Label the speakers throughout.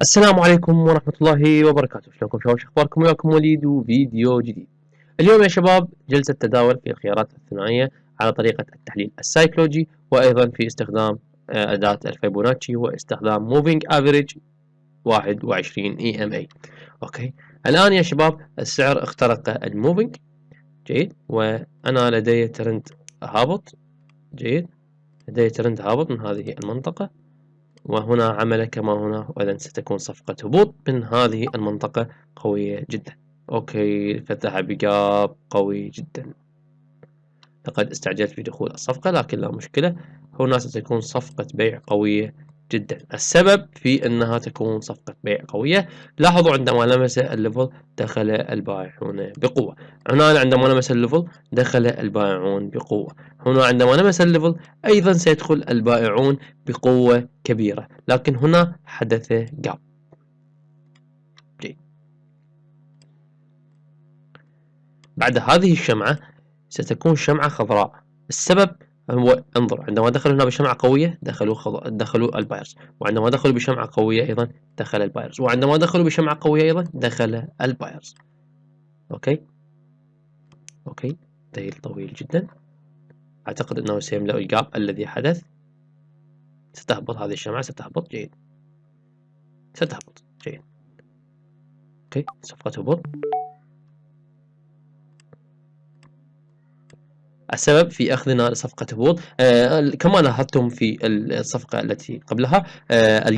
Speaker 1: السلام عليكم ورحمة الله وبركاته. شلونكم؟ شباب أخباركم؟ وياكم وليد وفيديو جديد. اليوم يا شباب جلسة تداول في الخيارات الثنائية على طريقة التحليل السايكولوجي وأيضا في استخدام آه، أداة الفيبوناتشي واستخدام moving average 21 EMA okay. الآن يا شباب السعر اخترق ال moving. جيد. وأنا لدي ترند هابط. جيد. لدي ترند هابط من هذه المنطقة. وهنا عمل كما هنا وإذا ستكون صفقة هبوط من هذه المنطقة قوية جدا. okay فتح ب gap قوي جدا. لقد استعجلت في دخول الصفقة لكن لا مشكلة. هنا ستكون صفقة بيع قوية جدا. السبب في أنها تكون صفقة بيع قوية. لاحظوا عندما لمس ال level دخل البائعون بقوة. هنا عندما لمس ال level دخل البائعون بقوة. هنا عندما لمس ال level أيضا سيدخل البائعون بقوة كبيرة. لكن هنا حدث gap بعد هذه الشمعة ستكون شمعة خضراء. السبب هو انظر عندما دخلوا هنا بشمعة قوية دخلوا خض... دخلوا ال buyers وعندما دخلوا بشمعة قوية أيضا دخل ال buyers وعندما دخلوا بشمعة قوية أيضا دخل ال buyers. okay؟ okay ذيل طويل جدا. أعتقد أنه سيملأ ال gap الذي حدث. ستهبط هذه الشمعة ستهبط جيد. ستهبط جيد. okay صفقة هبوط. السبب في أخذنا لصفقة هبوط آه كما لاحظتم في الصفقة التي قبلها آه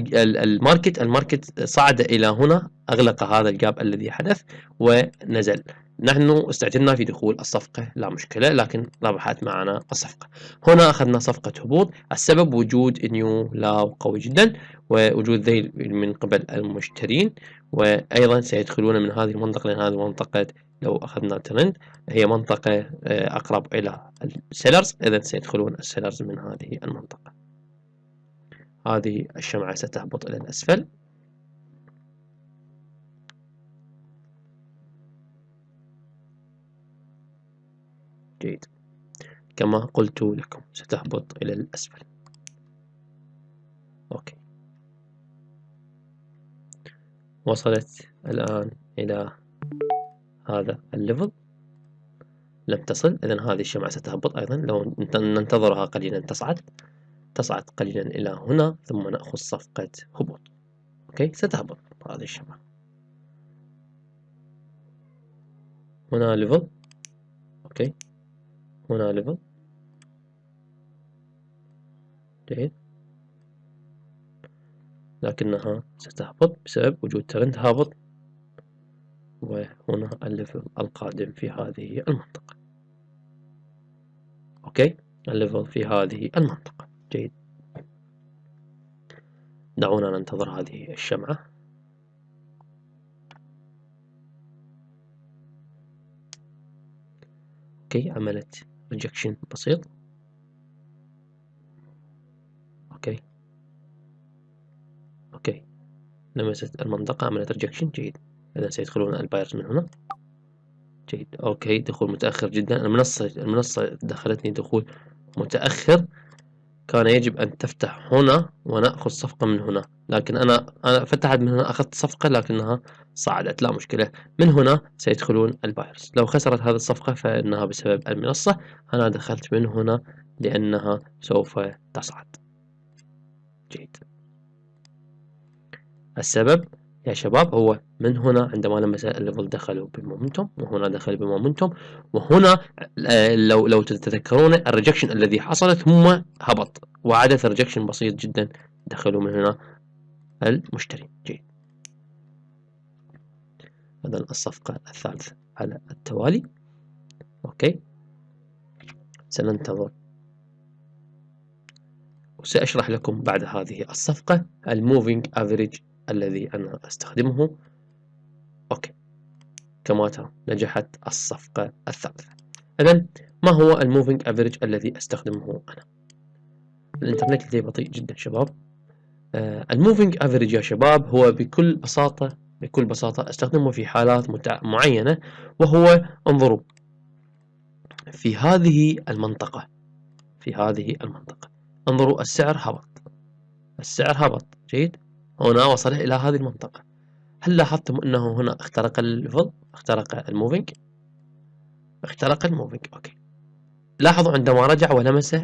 Speaker 1: ال market ال market صعد إلى هنا أغلق هذا ال gap الذي حدث ونزل. نحن استعجلنا في دخول الصفقة لا مشكلة لكن ربحت معنا الصفقة. هنا أخذنا صفقة هبوط السبب وجود new low قوي جدا ووجود ذيل من قبل المشترين وأيضا سيدخلون من هذه المنطقة لأن هذه المنطقة لو أخذنا ترند هي منطقة آه، أقرب إلى ال sellers إذا سيدخلون ال sellers من هذه المنطقة. هذه الشمعة ستهبط إلى الأسفل. جيد. كما قلت لكم ستهبط إلى الأسفل. okay. وصلت الآن إلى هذا ال level. لم تصل إذا هذه الشمعة ستهبط أيضا. لو ننتظرها قليلا تصعد. تصعد قليلا إلى هنا ثم نأخذ صفقة هبوط. okay؟ ستهبط هذه الشمعة. هنا level. okay؟ هنا level جيد. لكنها ستهبط بسبب وجود ترند هابط. وهنا ال level القادم في هذه المنطقة. okay ال level في هذه المنطقة. جيد. دعونا ننتظر هذه الشمعة. okay عملت rejection بسيط. okay. okay. لمست المنطقة عملت rejection جيد. إذا سيدخلون ال buyers من هنا. جيد. okay. دخول متأخر جدا. المنصة المنصة دخلتني دخول متأخر. كان يجب أن تفتح هنا ونأخذ صفقة من هنا. لكن أنا أنا فتحت من هنا أخذت صفقة لكنها صعدت. لا مشكلة. من هنا سيدخلون ال buyers لو خسرت هذه الصفقة فإنها بسبب المنصة. أنا دخلت من هنا لأنها سوف تصعد. جيد. السبب؟ يا شباب هو من هنا عندما لمس ال level دخلوا ب momentum وهنا دخل ب momentum وهنا آه، لو لو تتذكرون ال rejection الذي حصل ثم هبط. وعادة rejection بسيط جدا. دخلوا من هنا المشتري. جيد. هذا الصفقة الثالثة على التوالي. okay. سننتظر. وسأشرح لكم بعد هذه الصفقة ال moving average الذي أنا أستخدمه. okay. كما ترى نجحت الصفقة الثالثة. إذا ما هو ال moving average الذي أستخدمه أنا؟ الإنترنت لدي بطيء جدا شباب. آه ال moving average يا شباب هو بكل بساطة بكل بساطة أستخدمه في حالات معينة وهو انظروا في هذه المنطقة في هذه المنطقة. انظروا السعر هبط. السعر هبط. جيد؟ هنا وصل إلى هذه المنطقة. هل لاحظتم أنه هنا اخترق ال level اخترق ال moving؟ اخترق ال moving okay. لاحظوا عندما رجع ولمس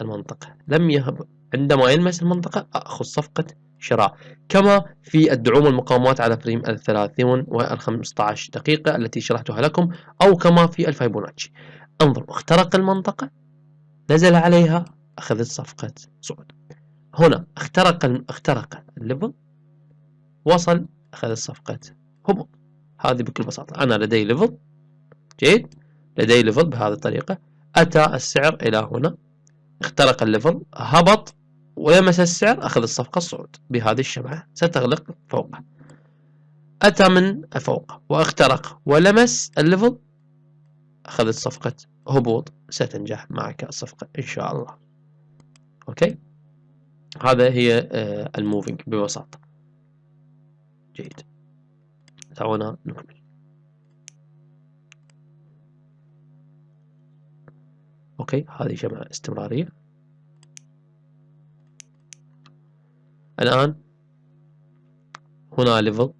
Speaker 1: المنطقة. لم يهبط عندما يلمس المنطقة أخذ صفقة شراء. كما في الدعوم والمقاومات على frame الثلاثين والخمسة عشر دقيقة التي شرحتها لكم أو كما في الفيبوناتشي. انظروا اخترق المنطقة نزل عليها أخذت صفقة صعود هنا اخترق اخترق ال level وصل أخذ صفقة هبوط هذه بكل بساطة. أنا لدي level جيد لدي level بهذه الطريقة. أتى السعر إلى هنا اخترق ال level هبط ولمس السعر أخذ الصفقة الصعود بهذه الشمعة. ستغلق فوقه. أتى من فوق واخترق ولمس ال level أخذت صفقة هبوط ستنجح معك الصفقة إن شاء الله. okay؟ هذا هي آه، ال moving ببساطة جيد. دعونا نكمل. okay هذه شمعة استمرارية. الآن هنا level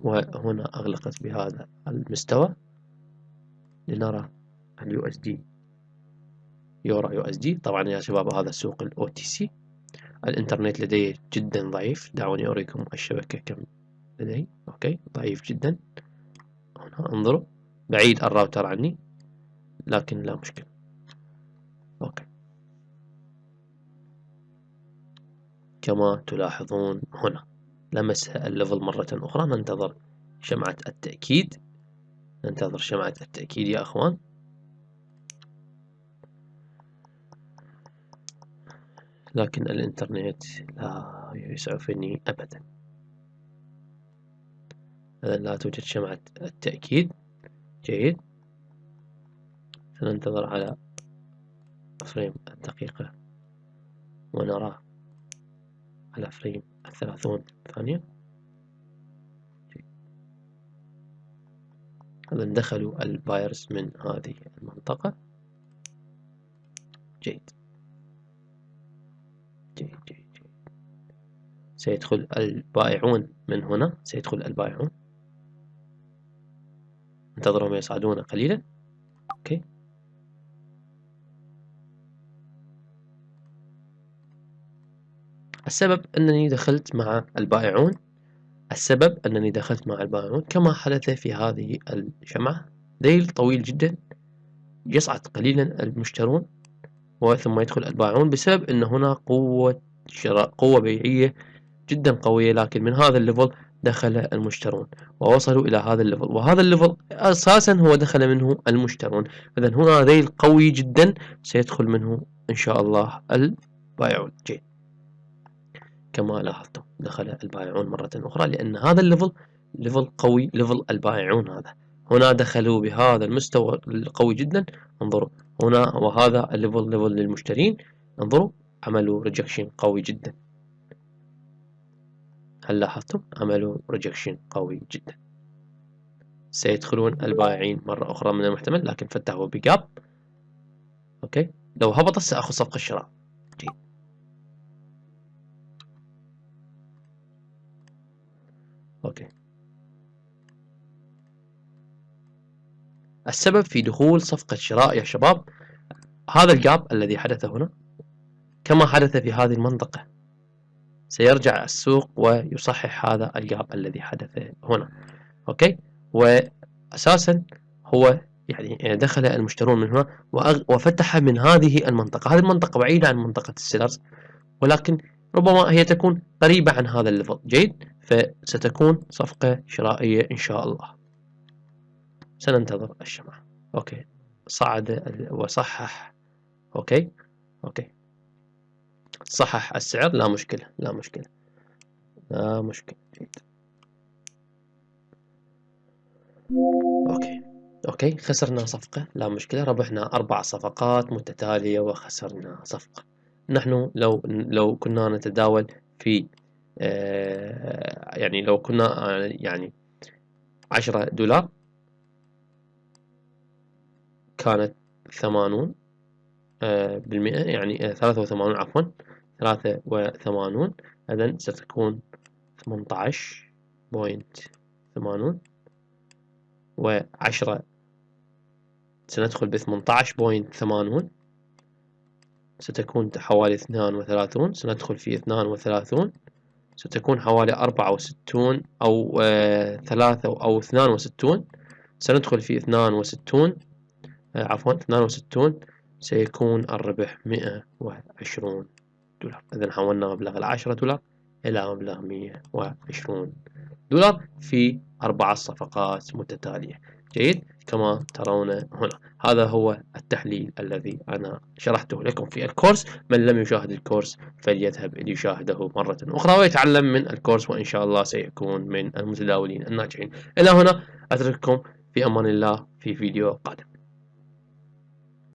Speaker 1: وهنا أغلقت بهذا المستوى لنرى ال USD euro USD طبعا يا شباب هذا سوق ال OTC الإنترنت لدي جدا ضعيف. دعوني أريكم الشبكة كم لدي okay ضعيف جدا. هنا انظروا. بعيد الراوتر عني لكن لا مشكلة. okay. كما تلاحظون هنا لمس ال level مرة أخرى. ننتظر شمعة التأكيد. ننتظر شمعة التأكيد يا أخوان. لكن الإنترنت لا يسعفني أبدا. إذا لا توجد شمعة التأكيد. جيد. سننتظر على frame الدقيقة ونرى على frame الثلاثون ثانية. إذا دخلوا ال buyers من هذه المنطقة. جيد. جيد جيد جيد سيدخل البائعون من هنا. سيدخل البائعون. انتظرهم يصعدون قليلا. أوكي. السبب أنني دخلت مع البائعون. السبب أنني دخلت مع البائعون. كما حدث في هذه الشمعة ذيل طويل جدا. يصعد قليلا المشترون. وثم يدخل البائعون بسبب أن هنا قوة شراء قوة بيعية جدا قوية لكن من هذا ال level دخل المشترون ووصلوا إلى هذا ال level. وهذا ال level أساسا هو دخل منه المشترون. إذا هنا ذيل قوي جدا سيدخل منه إن شاء الله البائعون جيد كما لاحظتم دخل البائعون مرة أخرى لأن هذا ال level level قوي level البائعون هذا. هنا دخلوا بهذا المستوى القوي جدا. انظروا هنا وهذا ال level level للمشترين. انظروا عملوا rejection قوي جدا. هل لاحظتم؟ عملوا rejection قوي جدا. سيدخلون البائعين مرة أخرى من المحتمل لكن فتحوا ب gap. okay؟ لو هبط سأخذ صفقة الشراء السبب في دخول صفقة شراء يا شباب هذا ال gap الذي حدث هنا كما حدث في هذه المنطقة. سيرجع السوق ويصحح هذا ال gap الذي حدث هنا. okay؟ وأساسا هو يعني دخل المشترون من هنا وفتح من هذه المنطقة. هذه المنطقة بعيدة عن منطقة ال sellers ولكن ربما هي تكون قريبة عن هذا ال level جيد؟ فستكون صفقة شرائية إن شاء الله. سننتظر الشمعة. okay. صعد وصحح. okay. okay. صحح السعر؟ لا مشكلة. لا مشكلة. لا مشكلة. جيد okay. okay. خسرنا صفقة. لا مشكلة. ربحنا أربع صفقات متتالية وخسرنا صفقة. نحن لو لو كنا نتداول في آه، يعني لو كنا آه، يعني عشرة دولار كانت ثمانون آه، بالمئة يعني ثلاثة وثمانون عفوا ثلاثة وثمانون إذن ستكون 18 point ثمانون وعشرة سندخل بثمانية عشر point ثمانون ستكون حوالي اثنان وثلاثون سندخل في اثنان وثلاثون ستكون حوالي أربعة وستون أو آه ثلاثة أو اثنان وستون سندخل في اثنان وستون آه عفوا اثنان وستون سيكون الربح مئة وعشرون دولار. إذا حولنا مبلغ العشرة دولار إلى مبلغ مئة وعشرون دولار في أربع صفقات متتالية. جيد؟ كما ترون هنا. هذا هو التحليل الذي أنا شرحته لكم في الكورس. من لم يشاهد الكورس فليذهب ليشاهده مرة أخرى ويتعلم من الكورس وإن شاء الله سيكون من المتداولين الناجحين. إلى هنا أترككم في أمان الله في فيديو قادم.